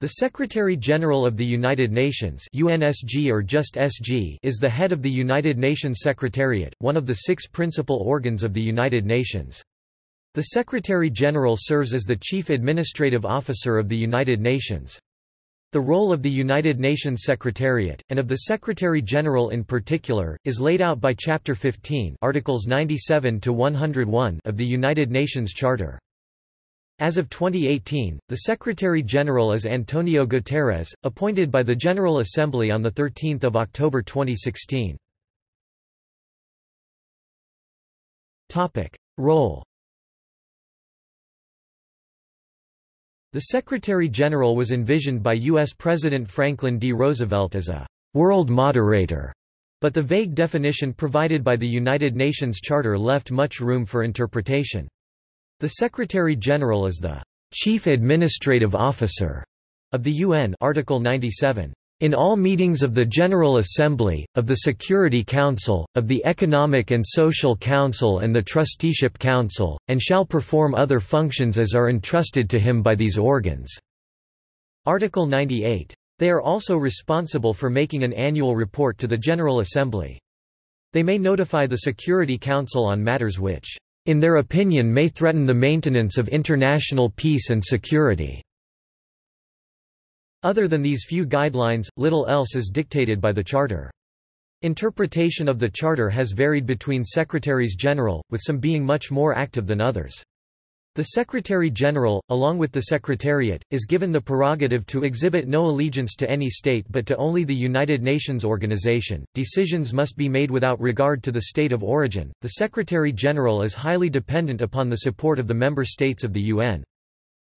The Secretary-General of the United Nations UNSG or just SG is the head of the United Nations Secretariat, one of the six principal organs of the United Nations. The Secretary-General serves as the chief administrative officer of the United Nations. The role of the United Nations Secretariat, and of the Secretary-General in particular, is laid out by Chapter 15 Articles 97 to 101 of the United Nations Charter. As of 2018, the Secretary-General is Antonio Guterres, appointed by the General Assembly on 13 October 2016. Role The Secretary-General was envisioned by U.S. President Franklin D. Roosevelt as a «world moderator», but the vague definition provided by the United Nations Charter left much room for interpretation. The Secretary-General is the Chief Administrative Officer of the UN Article 97. In all meetings of the General Assembly, of the Security Council, of the Economic and Social Council and the Trusteeship Council, and shall perform other functions as are entrusted to him by these organs." Article 98. They are also responsible for making an annual report to the General Assembly. They may notify the Security Council on matters which in their opinion may threaten the maintenance of international peace and security. Other than these few guidelines, little else is dictated by the Charter. Interpretation of the Charter has varied between Secretaries General, with some being much more active than others. The Secretary-General, along with the Secretariat, is given the prerogative to exhibit no allegiance to any state but to only the United Nations organization. Decisions must be made without regard to the state of origin. The Secretary-General is highly dependent upon the support of the member states of the UN.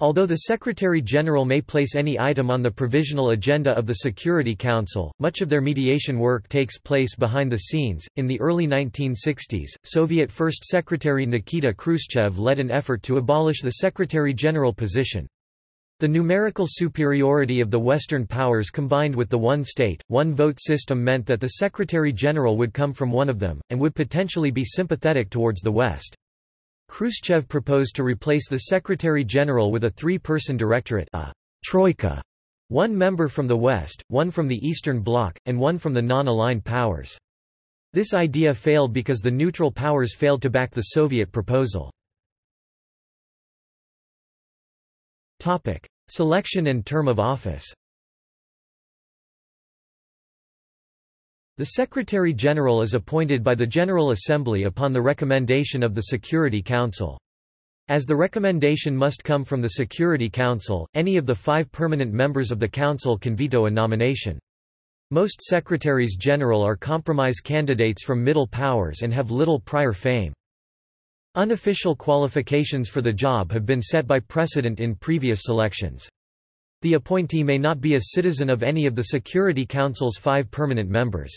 Although the Secretary-General may place any item on the provisional agenda of the Security Council, much of their mediation work takes place behind the scenes. In the early 1960s, Soviet First Secretary Nikita Khrushchev led an effort to abolish the Secretary-General position. The numerical superiority of the Western powers combined with the one-state, one-vote system meant that the Secretary-General would come from one of them, and would potentially be sympathetic towards the West. Khrushchev proposed to replace the Secretary-General with a three-person directorate a troika, one member from the West, one from the Eastern Bloc, and one from the non-aligned powers. This idea failed because the neutral powers failed to back the Soviet proposal. Selection and term of office The Secretary-General is appointed by the General Assembly upon the recommendation of the Security Council. As the recommendation must come from the Security Council, any of the five permanent members of the Council can veto a nomination. Most Secretaries-General are compromise candidates from middle powers and have little prior fame. Unofficial qualifications for the job have been set by precedent in previous selections. The appointee may not be a citizen of any of the Security Council's five permanent members.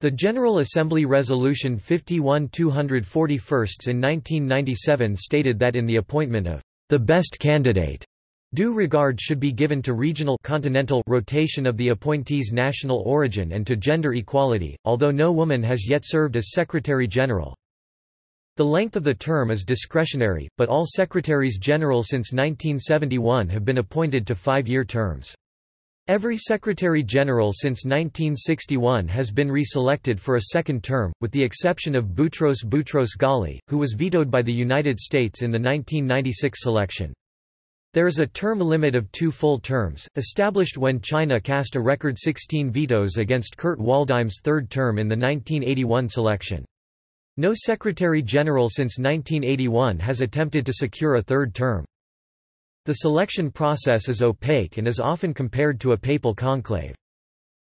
The General Assembly Resolution 51 241 in 1997 stated that in the appointment of the best candidate, due regard should be given to regional continental rotation of the appointee's national origin and to gender equality, although no woman has yet served as Secretary-General. The length of the term is discretionary, but all Secretaries-General since 1971 have been appointed to five-year terms. Every Secretary-General since 1961 has been reselected for a second term, with the exception of Boutros Boutros Ghali, who was vetoed by the United States in the 1996 selection. There is a term limit of two full terms, established when China cast a record 16 vetoes against Kurt Waldheim's third term in the 1981 selection. No Secretary-General since 1981 has attempted to secure a third term. The selection process is opaque and is often compared to a papal conclave.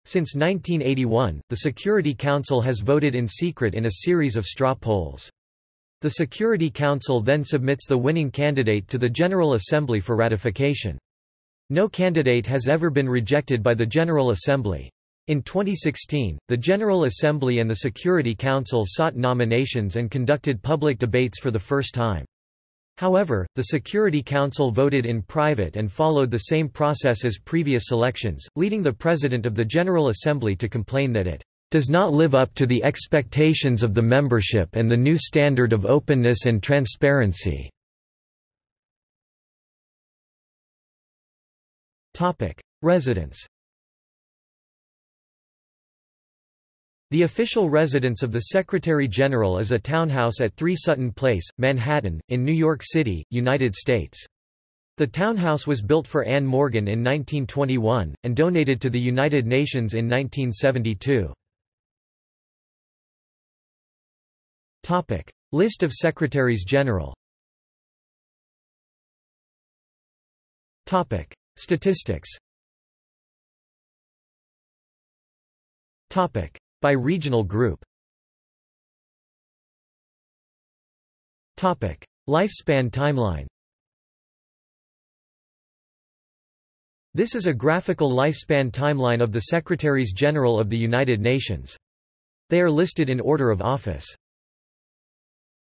Since 1981, the Security Council has voted in secret in a series of straw polls. The Security Council then submits the winning candidate to the General Assembly for ratification. No candidate has ever been rejected by the General Assembly. In 2016, the General Assembly and the Security Council sought nominations and conducted public debates for the first time. However, the Security Council voted in private and followed the same process as previous elections, leading the President of the General Assembly to complain that it does not live up to the expectations of the membership and the new standard of openness and transparency. Topic: The official residence of the Secretary-General is a townhouse at 3 Sutton Place, Manhattan, in New York City, United States. The townhouse was built for Anne Morgan in 1921, and donated to the United Nations in 1972. List of Secretaries-General Statistics By regional group Lifespan timeline This is a graphical lifespan timeline of the Secretaries-General of the United Nations. They are listed in order of office.